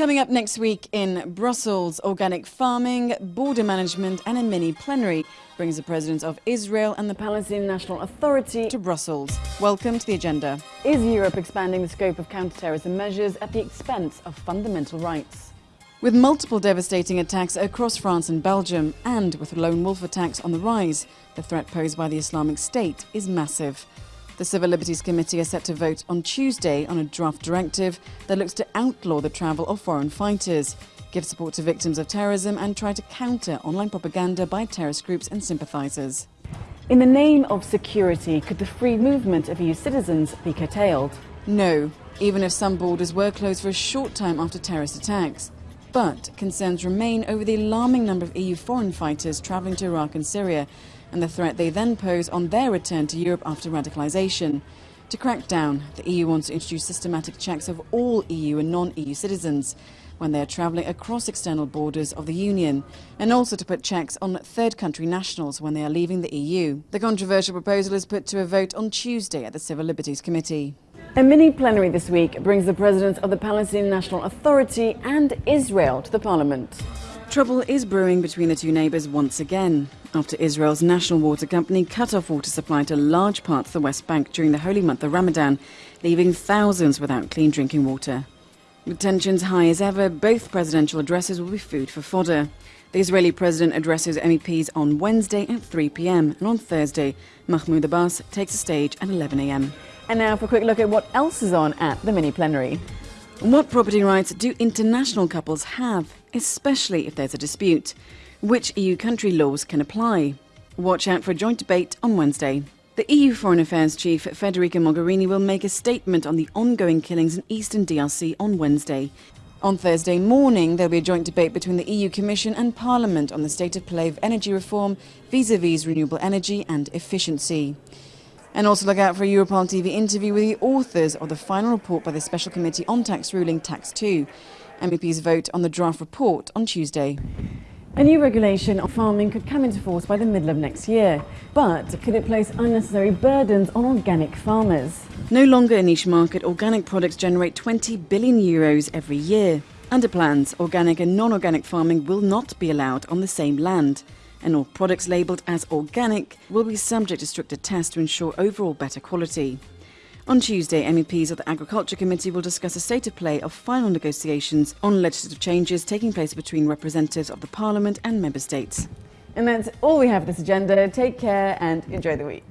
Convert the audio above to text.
Coming up next week in Brussels, organic farming, border management and a mini plenary brings the presidents of Israel and the Palestinian National Authority to Brussels. Welcome to the agenda. Is Europe expanding the scope of counterterrorism measures at the expense of fundamental rights? With multiple devastating attacks across France and Belgium, and with lone wolf attacks on the rise, the threat posed by the Islamic State is massive. The Civil Liberties Committee is set to vote on Tuesday on a draft directive that looks to outlaw the travel of foreign fighters, give support to victims of terrorism and try to counter online propaganda by terrorist groups and sympathisers. In the name of security, could the free movement of EU citizens be curtailed? No, even if some borders were closed for a short time after terrorist attacks. But concerns remain over the alarming number of EU foreign fighters travelling to Iraq and Syria and the threat they then pose on their return to Europe after radicalisation. To crack down, the EU wants to introduce systematic checks of all EU and non-EU citizens when they are travelling across external borders of the Union, and also to put checks on third country nationals when they are leaving the EU. The controversial proposal is put to a vote on Tuesday at the Civil Liberties Committee. A mini plenary this week brings the presidents of the Palestinian National Authority and Israel to the parliament. Trouble is brewing between the two neighbours once again, after Israel's national water company cut off water supply to large parts of the West Bank during the holy month of Ramadan, leaving thousands without clean drinking water. With tensions high as ever, both presidential addresses will be food for fodder. The Israeli president addresses MEPs on Wednesday at 3 pm, and on Thursday, Mahmoud Abbas takes the stage at 11 am. And now for a quick look at what else is on at the mini plenary. What property rights do international couples have, especially if there's a dispute? Which EU country laws can apply? Watch out for a joint debate on Wednesday. The EU Foreign Affairs Chief Federica Mogherini will make a statement on the ongoing killings in eastern DRC on Wednesday. On Thursday morning, there'll be a joint debate between the EU Commission and Parliament on the state of play of energy reform vis-à-vis -vis renewable energy and efficiency. And also look out for a Europarl TV interview with the authors of the final report by the Special Committee on Tax Ruling Tax 2. MEPs vote on the draft report on Tuesday. A new regulation on farming could come into force by the middle of next year, but could it place unnecessary burdens on organic farmers? No longer a niche market, organic products generate 20 billion euros every year. Under plans, organic and non-organic farming will not be allowed on the same land and all products labelled as organic will be subject to stricter tests to ensure overall better quality. On Tuesday, MEPs of the Agriculture Committee will discuss a state of play of final negotiations on legislative changes taking place between representatives of the Parliament and Member States. And that's all we have this agenda. Take care and enjoy the week.